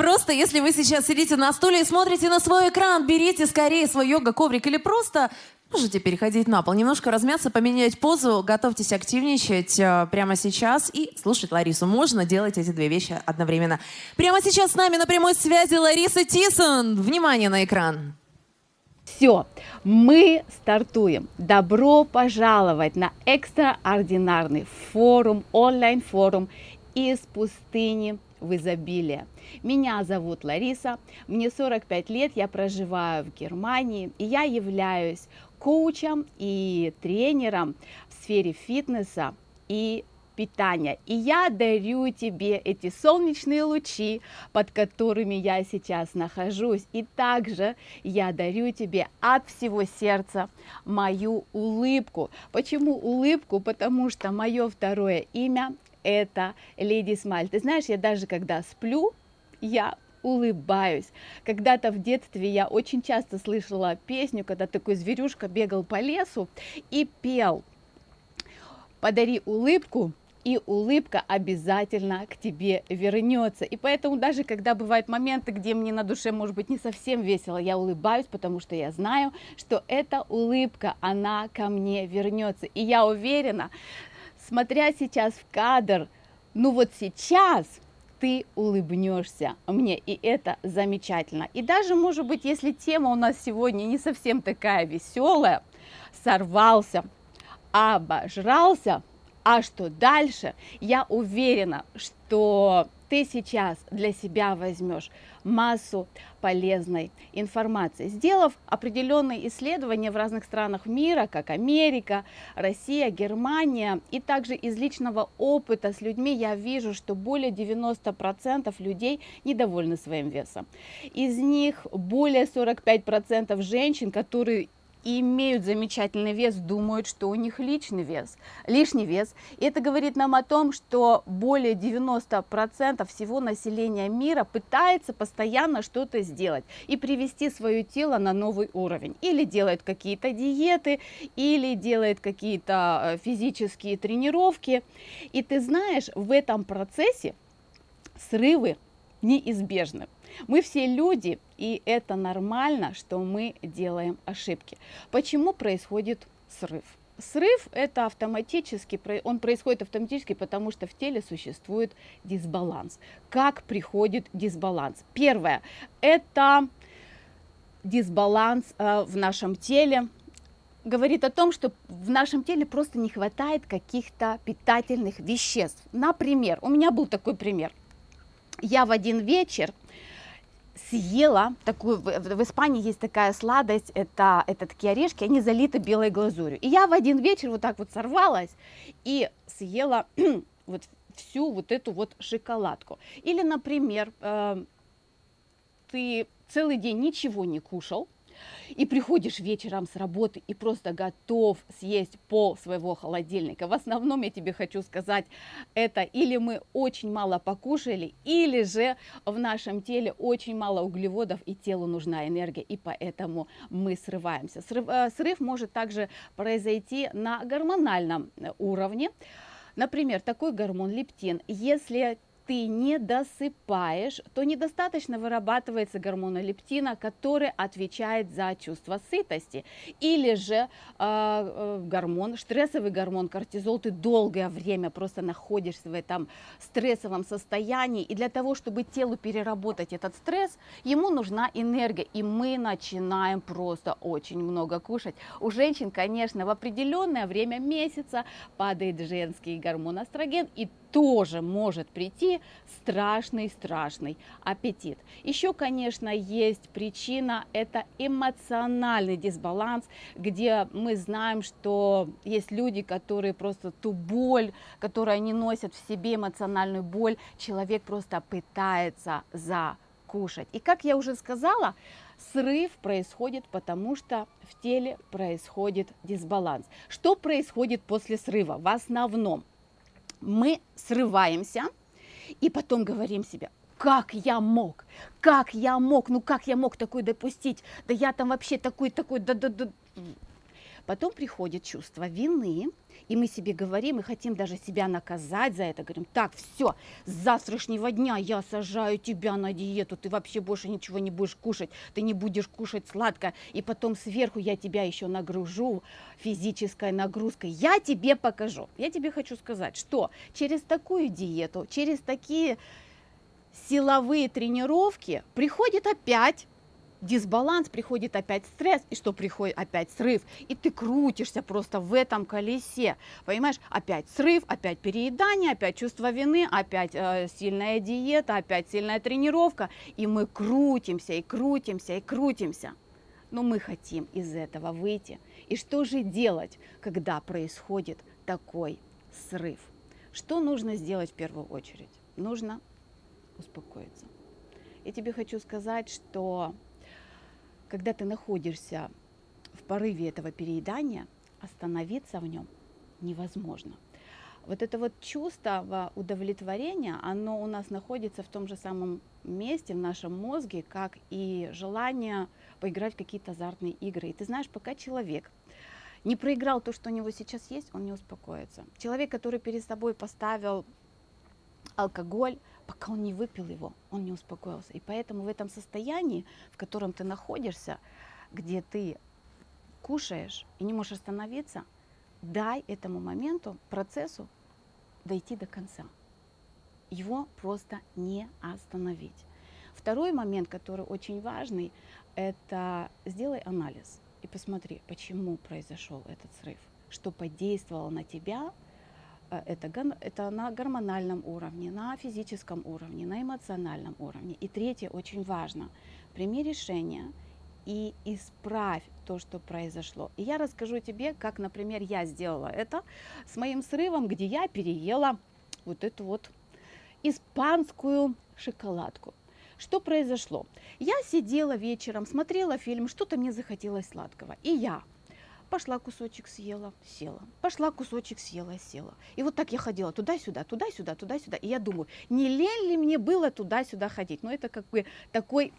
Просто, если вы сейчас сидите на стуле и смотрите на свой экран, берите скорее свой йога-коврик или просто Можете переходить на пол, немножко размяться, поменять позу, готовьтесь активничать э, прямо сейчас и слушать Ларису. Можно делать эти две вещи одновременно. Прямо сейчас с нами на прямой связи Лариса Тисон. Внимание на экран. Все, мы стартуем. Добро пожаловать на экстраординарный форум, онлайн-форум из пустыни в изобилие. Меня зовут Лариса, мне 45 лет, я проживаю в Германии, и я являюсь коучем и тренером в сфере фитнеса и питания. И я дарю тебе эти солнечные лучи, под которыми я сейчас нахожусь. И также я дарю тебе от всего сердца мою улыбку. Почему улыбку? Потому что мое второе имя это Леди Смаль. Ты знаешь, я даже когда сплю, я улыбаюсь. Когда-то в детстве я очень часто слышала песню, когда такой зверюшка бегал по лесу и пел «Подари улыбку, и улыбка обязательно к тебе вернется. И поэтому даже когда бывают моменты, где мне на душе может быть не совсем весело, я улыбаюсь, потому что я знаю, что эта улыбка, она ко мне вернется. И я уверена, смотря сейчас в кадр, ну вот сейчас ты улыбнешься мне, и это замечательно. И даже, может быть, если тема у нас сегодня не совсем такая веселая, сорвался, обожрался, а что дальше, я уверена, что ты сейчас для себя возьмешь массу полезной информации. Сделав определенные исследования в разных странах мира, как Америка, Россия, Германия, и также из личного опыта с людьми я вижу, что более 90% людей недовольны своим весом. Из них более 45% женщин, которые и имеют замечательный вес, думают, что у них личный вес, лишний вес. И это говорит нам о том, что более 90% всего населения мира пытается постоянно что-то сделать и привести свое тело на новый уровень. Или делает какие-то диеты, или делает какие-то э, физические тренировки. И ты знаешь, в этом процессе срывы неизбежны. Мы все люди, и это нормально, что мы делаем ошибки. Почему происходит срыв? Срыв это автоматически, он происходит автоматически, потому что в теле существует дисбаланс. Как приходит дисбаланс? Первое, это дисбаланс э, в нашем теле, говорит о том, что в нашем теле просто не хватает каких-то питательных веществ. Например, у меня был такой пример. Я в один вечер съела такую, в Испании есть такая сладость, это, это такие орешки, они залиты белой глазурью. И я в один вечер вот так вот сорвалась и съела вот всю вот эту вот шоколадку. Или, например, э, ты целый день ничего не кушал, и приходишь вечером с работы и просто готов съесть пол своего холодильника. В основном я тебе хочу сказать, это или мы очень мало покушали, или же в нашем теле очень мало углеводов и телу нужна энергия, и поэтому мы срываемся. Срыв, э, срыв может также произойти на гормональном уровне. Например, такой гормон лептин, если ты не досыпаешь, то недостаточно вырабатывается гормона лептина, который отвечает за чувство сытости. Или же э, гормон, стрессовый гормон кортизол, ты долгое время просто находишься в этом стрессовом состоянии. И для того, чтобы телу переработать этот стресс, ему нужна энергия. И мы начинаем просто очень много кушать. У женщин, конечно, в определенное время месяца падает женский гормон эстроген. И тоже может прийти страшный-страшный аппетит. Еще, конечно, есть причина, это эмоциональный дисбаланс, где мы знаем, что есть люди, которые просто ту боль, которую они носят в себе, эмоциональную боль, человек просто пытается закушать. И как я уже сказала, срыв происходит потому, что в теле происходит дисбаланс. Что происходит после срыва? В основном мы срываемся и потом говорим себе, как я мог, как я мог, ну как я мог такой допустить, да я там вообще такой, такой, да, да, да. Потом приходит чувство вины, и мы себе говорим, и хотим даже себя наказать за это. Говорим, так, все, с завтрашнего дня я сажаю тебя на диету, ты вообще больше ничего не будешь кушать, ты не будешь кушать сладко, и потом сверху я тебя еще нагружу физической нагрузкой. Я тебе покажу. Я тебе хочу сказать, что через такую диету, через такие силовые тренировки приходит опять дисбаланс, приходит опять стресс, и что приходит опять срыв, и ты крутишься просто в этом колесе, понимаешь, опять срыв, опять переедание, опять чувство вины, опять э, сильная диета, опять сильная тренировка, и мы крутимся, и крутимся, и крутимся. Но мы хотим из этого выйти. И что же делать, когда происходит такой срыв? Что нужно сделать в первую очередь? Нужно успокоиться. Я тебе хочу сказать, что когда ты находишься в порыве этого переедания, остановиться в нем невозможно. Вот это вот чувство удовлетворения, оно у нас находится в том же самом месте в нашем мозге, как и желание поиграть в какие-то азартные игры. И ты знаешь, пока человек не проиграл то, что у него сейчас есть, он не успокоится. Человек, который перед собой поставил алкоголь, пока он не выпил его, он не успокоился. И поэтому в этом состоянии, в котором ты находишься, где ты кушаешь и не можешь остановиться, дай этому моменту, процессу дойти до конца. Его просто не остановить. Второй момент, который очень важный, это сделай анализ и посмотри, почему произошел этот срыв, что подействовало на тебя, это, это на гормональном уровне, на физическом уровне, на эмоциональном уровне. И третье очень важно. Прими решение и исправь то, что произошло. И я расскажу тебе, как, например, я сделала это с моим срывом, где я переела вот эту вот испанскую шоколадку. Что произошло? Я сидела вечером, смотрела фильм, что-то мне захотелось сладкого. И я Пошла кусочек съела, села. Пошла кусочек съела, села. И вот так я ходила туда-сюда, туда-сюда, туда-сюда. И я думаю, не лень ли мне было туда-сюда ходить? Ну, это как бы такой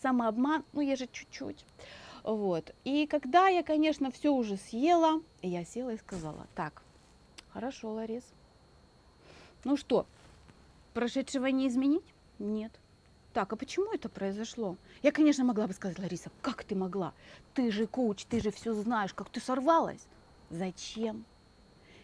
самообман, ну, я же чуть-чуть. Вот. И когда я, конечно, все уже съела, я села и сказала, так, хорошо, Ларис. Ну что, прошедшего не изменить? Нет так, а почему это произошло? Я, конечно, могла бы сказать, Лариса, как ты могла? Ты же коуч, ты же все знаешь, как ты сорвалась. Зачем?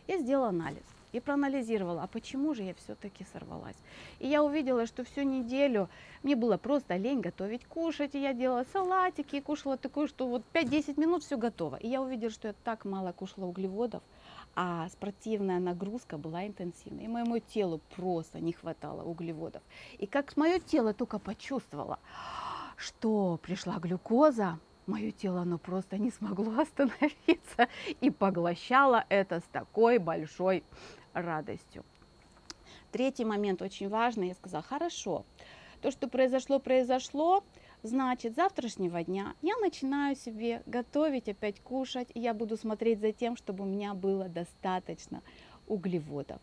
Я сделала анализ и проанализировала, а почему же я все-таки сорвалась. И я увидела, что всю неделю мне было просто лень готовить, кушать, и я делала салатики, и кушала такое, что вот 5-10 минут все готово. И я увидела, что я так мало кушала углеводов, а спортивная нагрузка была интенсивной. И моему телу просто не хватало углеводов. И как мое тело только почувствовало, что пришла глюкоза, мое тело оно просто не смогло остановиться и поглощало это с такой большой радостью. Третий момент очень важный. Я сказала, хорошо, то, что произошло, произошло, Значит, завтрашнего дня я начинаю себе готовить, опять кушать, и я буду смотреть за тем, чтобы у меня было достаточно углеводов.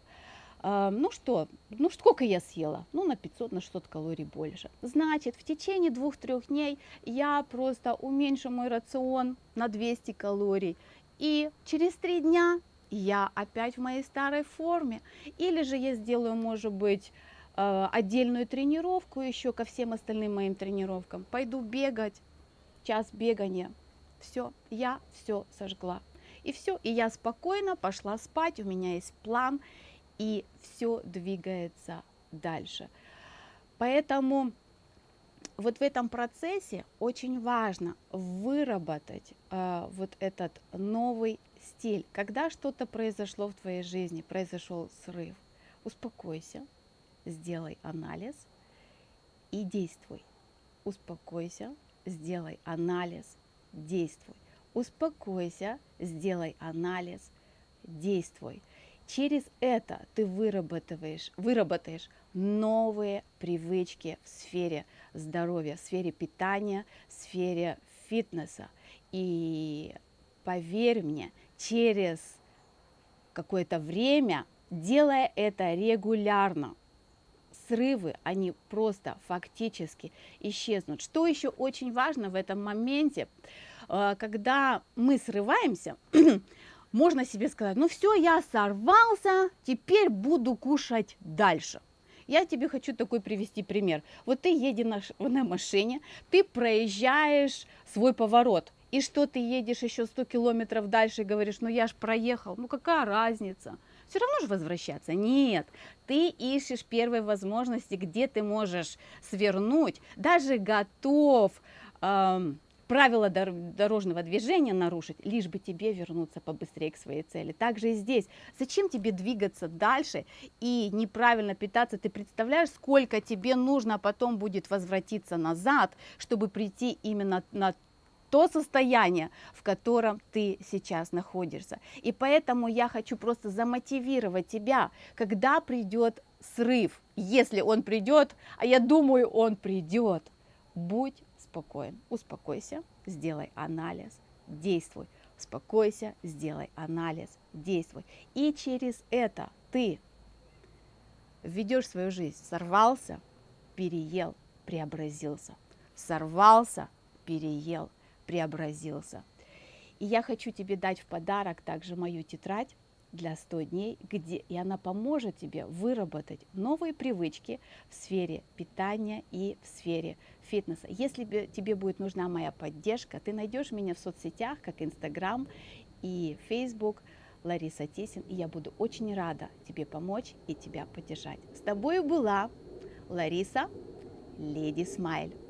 А, ну что, ну сколько я съела? Ну на 500, на 600 калорий больше. Значит, в течение двух-трех дней я просто уменьшу мой рацион на 200 калорий. И через три дня я опять в моей старой форме. Или же я сделаю, может быть, отдельную тренировку еще ко всем остальным моим тренировкам. Пойду бегать, час бегания. Все, я все сожгла. И все, и я спокойно пошла спать, у меня есть план, и все двигается дальше. Поэтому вот в этом процессе очень важно выработать э, вот этот новый стиль. Когда что-то произошло в твоей жизни, произошел срыв, успокойся, сделай анализ и действуй. Успокойся, сделай анализ, действуй. Успокойся, сделай анализ, действуй. Через это ты выработаешь, выработаешь новые привычки в сфере здоровья, в сфере питания, в сфере фитнеса. И поверь мне, через какое-то время, делая это регулярно, срывы, они просто фактически исчезнут. Что еще очень важно в этом моменте, э, когда мы срываемся, можно себе сказать, ну все, я сорвался, теперь буду кушать дальше. Я тебе хочу такой привести пример. Вот ты едешь на, машине, ты проезжаешь свой поворот, и что ты едешь еще 100 километров дальше и говоришь, ну я ж проехал, ну какая разница? Все равно же возвращаться. Нет, ты ищешь первой возможности, где ты можешь свернуть, даже готов эм, правила дорожного движения нарушить, лишь бы тебе вернуться побыстрее к своей цели. Также и здесь. Зачем тебе двигаться дальше и неправильно питаться? Ты представляешь, сколько тебе нужно потом будет возвратиться назад, чтобы прийти именно на то состояние, в котором ты сейчас находишься. И поэтому я хочу просто замотивировать тебя, когда придет срыв, если он придет, а я думаю, он придет, будь спокоен, успокойся, сделай анализ, действуй, успокойся, сделай анализ, действуй. И через это ты введешь свою жизнь, сорвался, переел, преобразился, сорвался, переел, преобразился. И я хочу тебе дать в подарок также мою тетрадь для 100 дней, где и она поможет тебе выработать новые привычки в сфере питания и в сфере фитнеса. Если тебе будет нужна моя поддержка, ты найдешь меня в соцсетях, как Инстаграм и Фейсбук, Лариса Тисин, и я буду очень рада тебе помочь и тебя поддержать. С тобой была Лариса Леди Смайл.